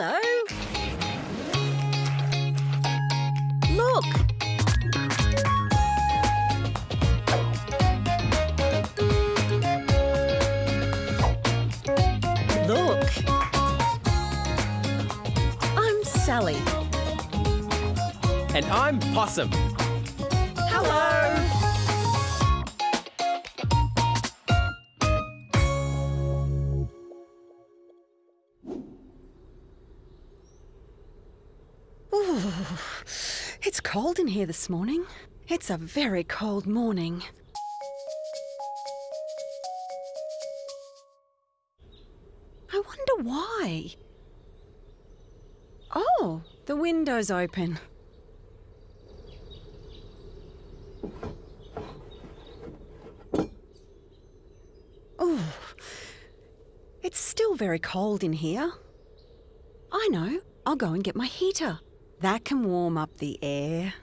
Hello. Look. Look. I'm Sally. And I'm Possum. It's cold in here this morning. It's a very cold morning. I wonder why. Oh, the window's open. Oh, it's still very cold in here. I know. I'll go and get my heater. That can warm up the air.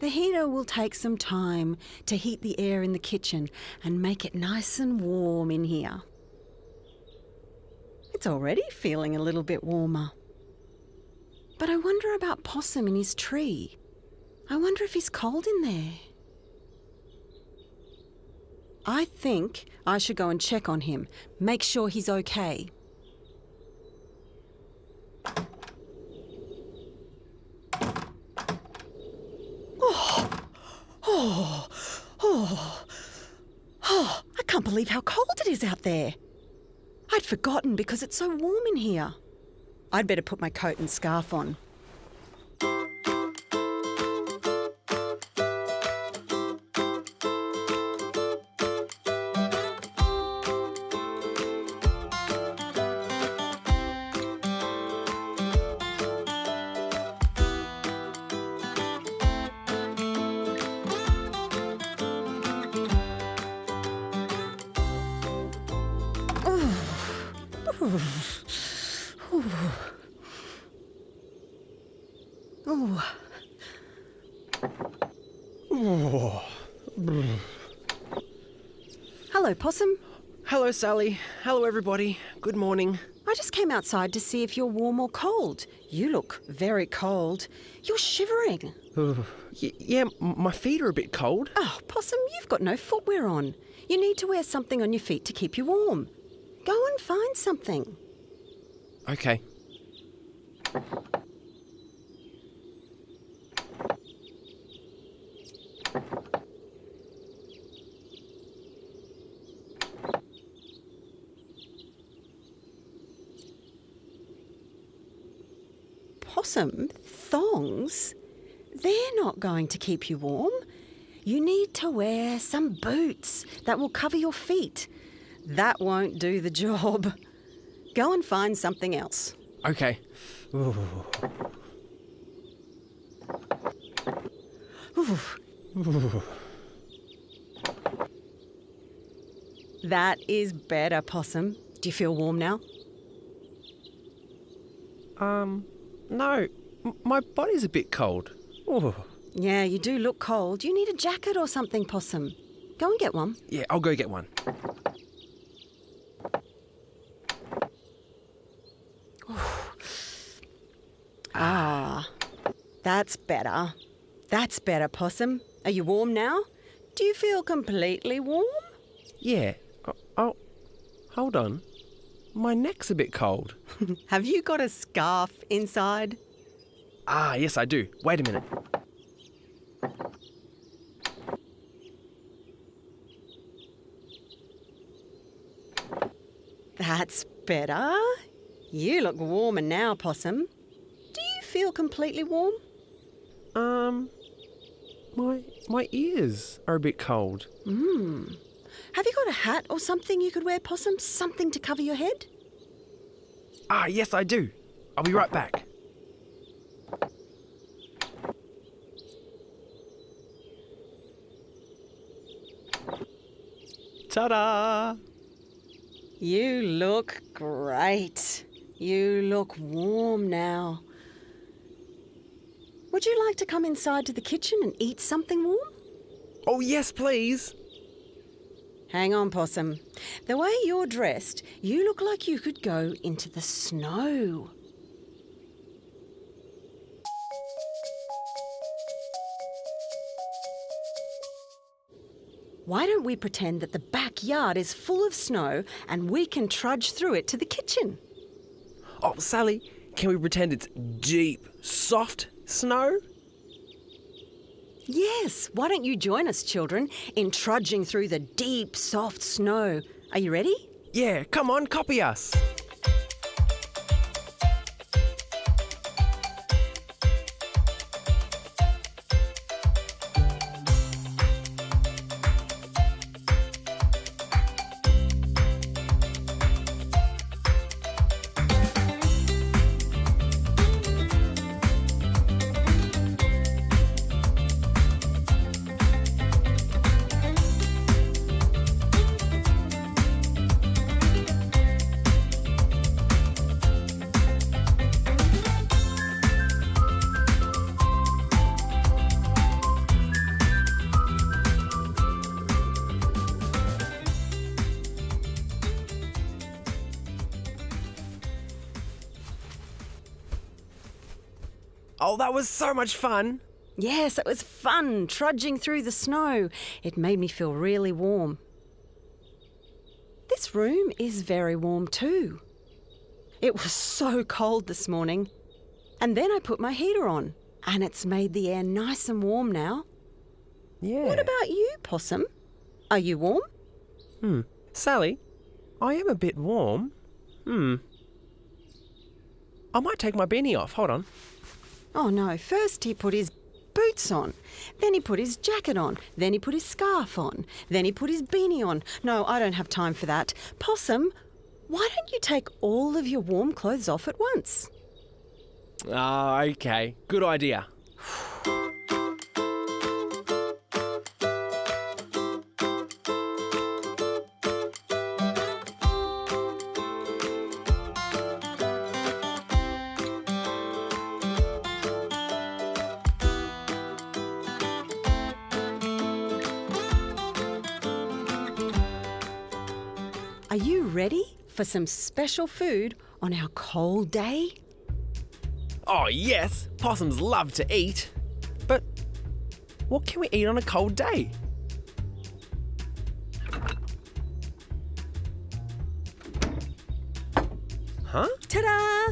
The heater will take some time to heat the air in the kitchen and make it nice and warm in here. It's already feeling a little bit warmer. But I wonder about Possum in his tree. I wonder if he's cold in there. I think I should go and check on him, make sure he's okay. Oh, oh, oh, oh, I can't believe how cold it is out there. I'd forgotten because it's so warm in here. I'd better put my coat and scarf on. Hello, Possum. Hello, Sally. Hello, everybody. Good morning. I just came outside to see if you're warm or cold. You look very cold. You're shivering. Yeah, my feet are a bit cold. Oh, Possum, you've got no footwear on. You need to wear something on your feet to keep you warm. Go and find something. Okay. Possum, thongs? They're not going to keep you warm. You need to wear some boots that will cover your feet. That won't do the job. Go and find something else. Okay. Ooh. That is better, Possum. Do you feel warm now? Um, no. M- my body's a bit cold. Ooh. Yeah, you do look cold. You need a jacket or something, Possum. Go and get one. Yeah, I'll go get one. Ah, that's better. That's better, Possum. Are you warm now? Do you feel completely warm? Yeah. Oh, oh, hold on. My neck's a bit cold. Have you got a scarf inside? Ah, yes, I do. Wait a minute. That's better. You look warmer now, Possum. Do you feel completely warm? Um, my my ears are a bit cold. Hmm. Have you got a hat or something you could wear, Possum? Something to cover your head? Ah, yes, I do. I'll be right back. Ta-da! You look great. You look warm now. Would you like to come inside to the kitchen and eat something warm? Oh, yes, please. Hang on, Possum. The way you're dressed, you look like you could go into the snow. Why don't we pretend that the backyard is full of snow and we can trudge through it to the kitchen? Oh, Sally, can we pretend it's deep, soft snow? Yes, why don't you join us, children, in trudging through the deep, soft snow? Are you ready? Yeah, come on, copy us. Oh, that was so much fun. Yes, it was fun trudging through the snow. It made me feel really warm. This room is very warm too. It was so cold this morning. And then I put my heater on, and it's made the air nice and warm now. Yeah. What about you, Possum? Are you warm? Hmm. Sally, I am a bit warm. Hmm. I might take my beanie off. Hold on. Oh no, first he put his boots on, then he put his jacket on, then he put his scarf on, then he put his beanie on. No, I don't have time for that. Possum, why don't you take all of your warm clothes off at once? Ah, okay. Good idea. For some special food on our cold day? Oh, yes. Possums love to eat. But what can we eat on a cold day? Huh? Ta da!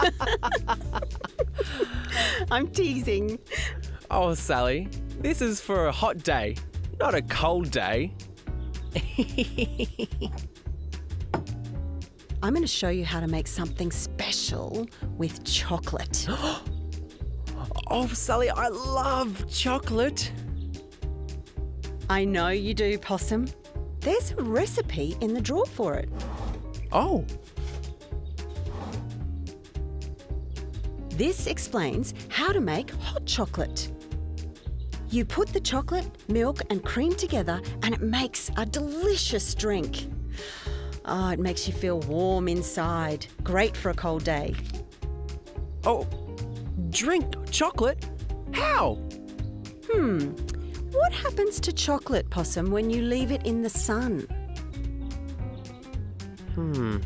I'm teasing. Oh, Sally, this is for a hot day, not a cold day. I'm going to show you how to make something special with chocolate. Oh, Sally, I love chocolate. I know you do, Possum. There's a recipe in the drawer for it. Oh, This explains how to make hot chocolate. You put the chocolate, milk, and cream together, and it makes a delicious drink. Oh, it makes you feel warm inside. Great for a cold day. oh, drink chocolate? How? Hmm. What happens to chocolate, Possum, when you leave it in the sun? Hmm.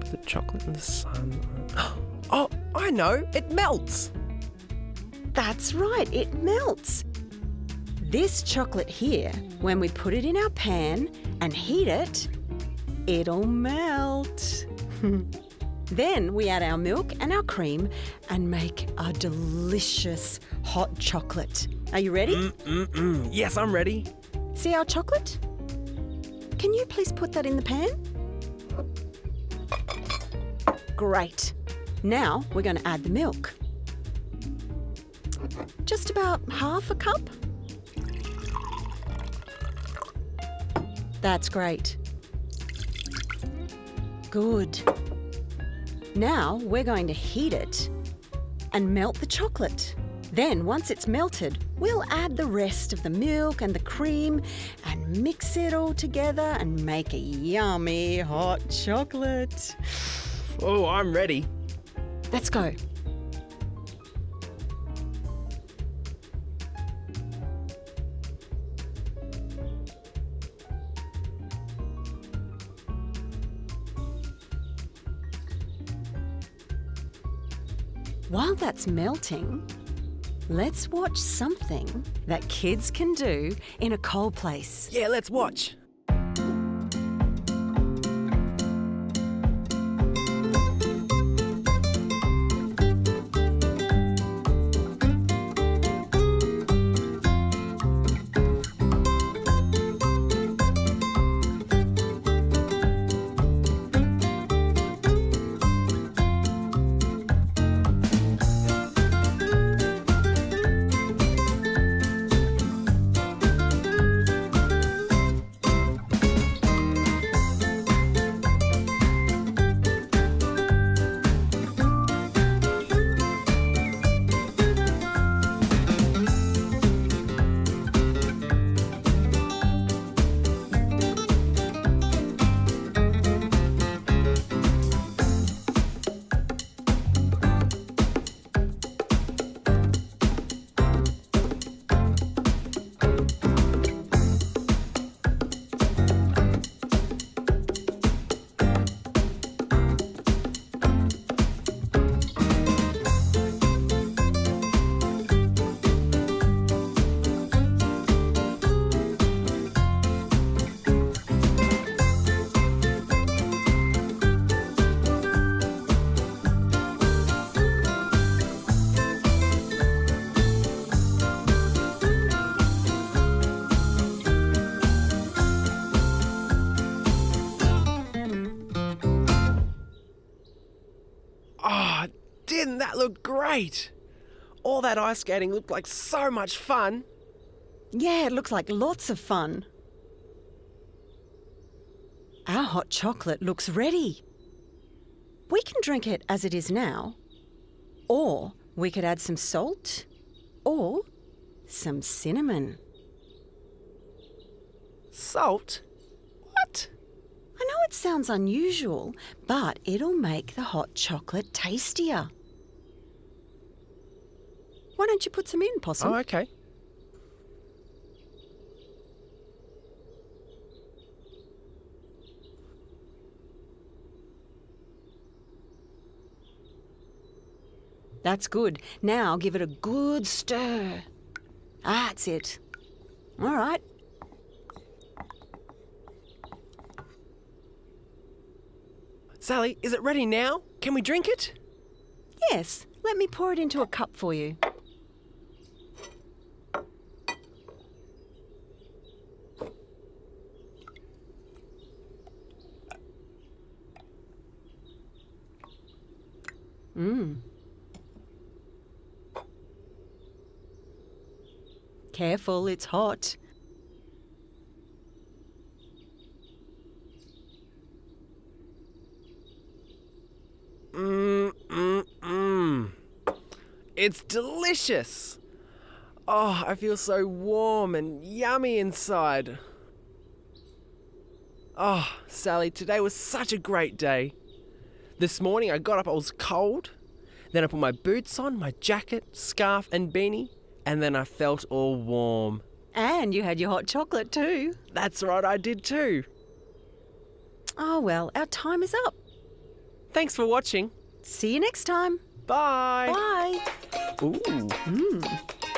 Put the chocolate in the sun. Oh, I know. It melts. That's right, it melts. This chocolate here, when we put it in our pan and heat it, it'll melt. then we add our milk and our cream and make a delicious hot chocolate. Are you ready? Mm-mm. Yes, I'm ready. See our chocolate? Can you please put that in the pan? Great. Now we're going to add the milk. Just about half a cup. That's great. Good. Now we're going to heat it and melt the chocolate. Then, once it's melted, we'll add the rest of the milk and the cream and mix it all together and make a yummy hot chocolate. Oh, I'm ready. Let's go. While that's melting, let's watch something that kids can do in a cold place. Yeah, let's watch. Didn't that look great? All that ice skating looked like so much fun. Yeah, it looks like lots of fun. Our hot chocolate looks ready. We can drink it as it is now, or we could add some salt or some cinnamon. Salt? What? I know it sounds unusual, but it'll make the hot chocolate tastier. Why don't you put some in, Possum? Oh, okay. That's good. Now give it a good stir. Ah, That's it. All right. Sally, is it ready now? Can we drink it? Yes, let me pour it into a cup for you. Mmm. Careful, it's hot. Mmm, mmm, mmm. It's delicious. Oh, I feel so warm and yummy inside. Oh, Sally, today was such a great day. This morning I got up, I was cold. Then I put my boots on, my jacket, scarf, and beanie, and then I felt all warm. And you had your hot chocolate too. That's right, I did too. Oh well, our time is up. Thanks for watching. See you next time. Bye. Bye. Ooh. Mmm.